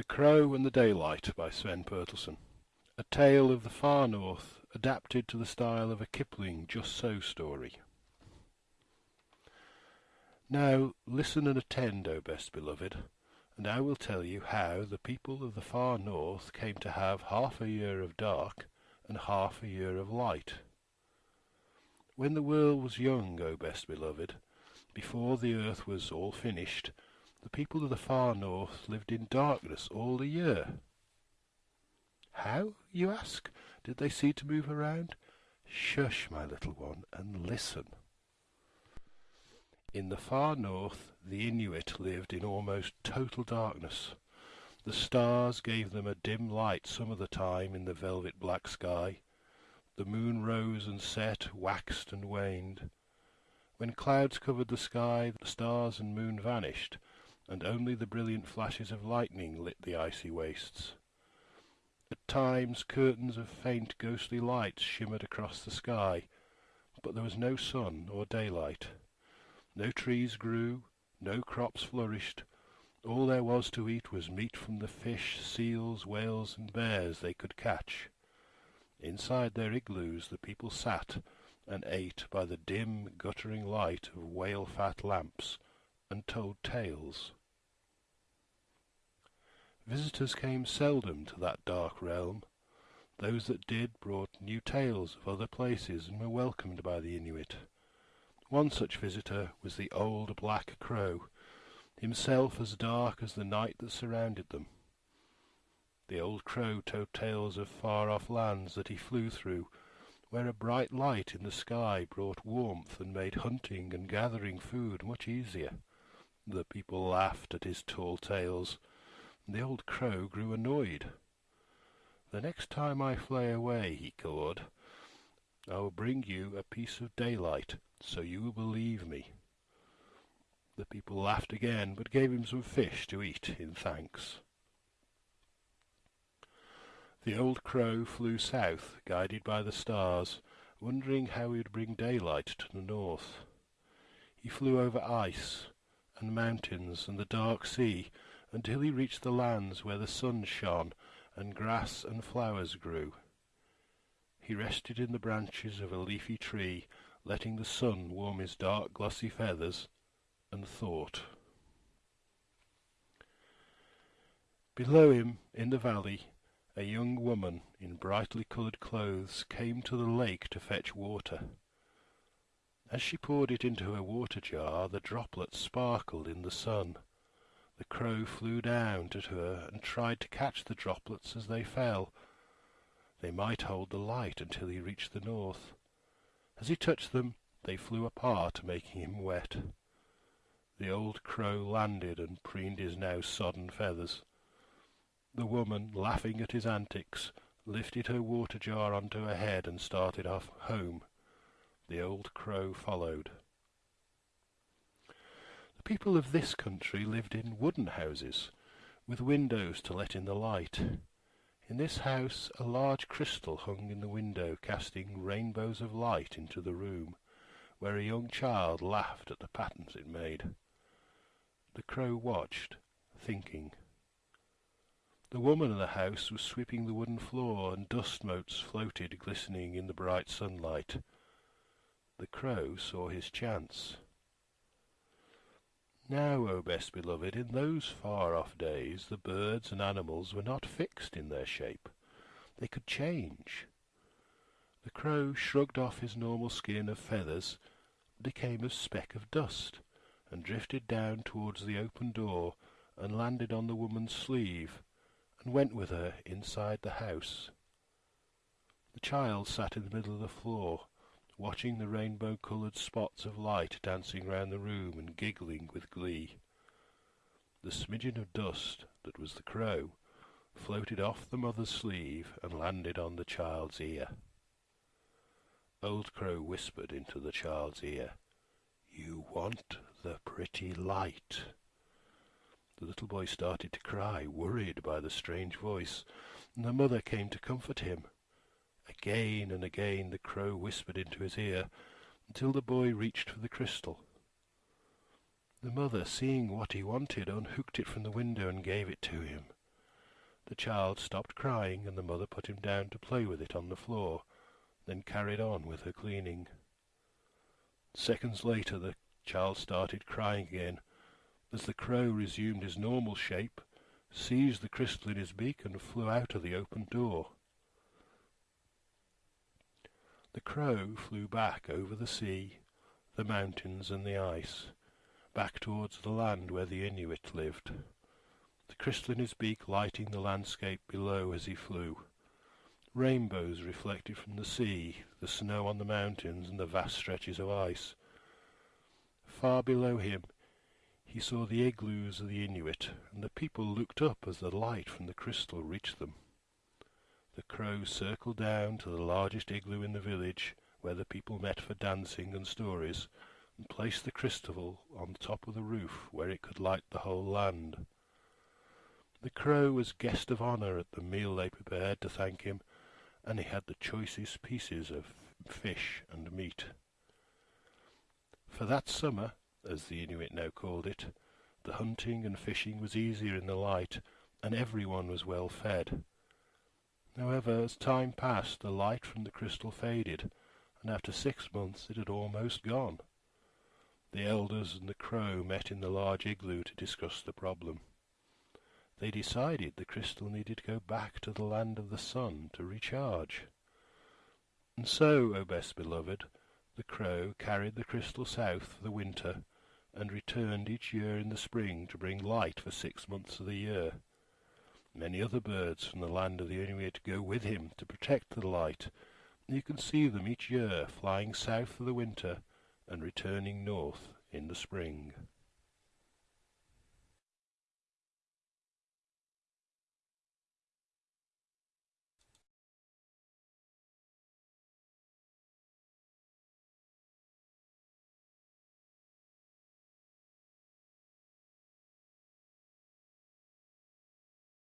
The Crow and the Daylight by Sven Pertelson. A tale of the far north, adapted to the style of a Kipling just so story. Now listen and attend, O best beloved, and I will tell you how the people of the far north came to have half a year of dark and half a year of light. When the world was young, O best beloved, before the earth was all finished, the people of the far north lived in darkness all the year. How, you ask, did they see to move around? Shush, my little one, and listen. In the far north the Inuit lived in almost total darkness. The stars gave them a dim light some of the time in the velvet black sky. The moon rose and set, waxed and waned. When clouds covered the sky, the stars and moon vanished, and only the brilliant flashes of lightning lit the icy wastes. At times curtains of faint ghostly lights shimmered across the sky, but there was no sun or daylight. No trees grew, no crops flourished. All there was to eat was meat from the fish, seals, whales, and bears they could catch. Inside their igloos the people sat and ate by the dim, guttering light of whale-fat lamps, and told tales. Visitors came seldom to that dark realm. Those that did brought new tales of other places and were welcomed by the Inuit. One such visitor was the old black crow, himself as dark as the night that surrounded them. The old crow told tales of far-off lands that he flew through, where a bright light in the sky brought warmth and made hunting and gathering food much easier. The people laughed at his tall tales, the old crow grew annoyed. "The next time I fly away," he cawed, "I will bring you a piece of daylight, so you will believe me." The people laughed again, but gave him some fish to eat in thanks. The old crow flew south, guided by the stars, wondering how he would bring daylight to the north. He flew over ice, and mountains, and the dark sea until he reached the lands where the sun shone and grass and flowers grew. He rested in the branches of a leafy tree, letting the sun warm his dark glossy feathers, and thought. Below him, in the valley, a young woman in brightly coloured clothes came to the lake to fetch water. As she poured it into her water jar, the droplets sparkled in the sun. The crow flew down to her and tried to catch the droplets as they fell. They might hold the light until he reached the north. As he touched them, they flew apart, making him wet. The old crow landed and preened his now sodden feathers. The woman, laughing at his antics, lifted her water jar onto her head and started off home. The old crow followed. The people of this country lived in wooden houses, with windows to let in the light. In this house a large crystal hung in the window, casting rainbows of light into the room, where a young child laughed at the patterns it made. The crow watched, thinking. The woman of the house was sweeping the wooden floor, and dust motes floated glistening in the bright sunlight. The crow saw his chance. Now, O best beloved, in those far-off days the birds and animals were not fixed in their shape. They could change. The crow shrugged off his normal skin of feathers, became a speck of dust, and drifted down towards the open door and landed on the woman's sleeve, and went with her inside the house. The child sat in the middle of the floor, watching the rainbow-coloured spots of light dancing round the room and giggling with glee. The smidgen of dust that was the crow floated off the mother's sleeve and landed on the child's ear. Old Crow whispered into the child's ear, You want the pretty light. The little boy started to cry, worried by the strange voice, and the mother came to comfort him. Again and again the crow whispered into his ear, until the boy reached for the crystal. The mother, seeing what he wanted, unhooked it from the window and gave it to him. The child stopped crying, and the mother put him down to play with it on the floor, then carried on with her cleaning. Seconds later the child started crying again, as the crow resumed his normal shape, seized the crystal in his beak, and flew out of the open door. The crow flew back over the sea, the mountains, and the ice, back towards the land where the Inuit lived, the crystal in his beak lighting the landscape below as he flew. Rainbows reflected from the sea, the snow on the mountains, and the vast stretches of ice. Far below him he saw the igloos of the Inuit, and the people looked up as the light from the crystal reached them. The crow circled down to the largest igloo in the village, where the people met for dancing and stories, and placed the crystal on the top of the roof where it could light the whole land. The crow was guest of honour at the meal they prepared to thank him, and he had the choicest pieces of fish and meat. For that summer, as the Inuit now called it, the hunting and fishing was easier in the light, and everyone was well fed. However, as time passed, the light from the crystal faded, and after six months it had almost gone. The elders and the crow met in the large igloo to discuss the problem. They decided the crystal needed to go back to the land of the sun to recharge. And so, O best beloved, the crow carried the crystal south for the winter, and returned each year in the spring to bring light for six months of the year. Many other birds from the land of the Inuit go with him to protect the light. You can see them each year flying south for the winter and returning north in the spring.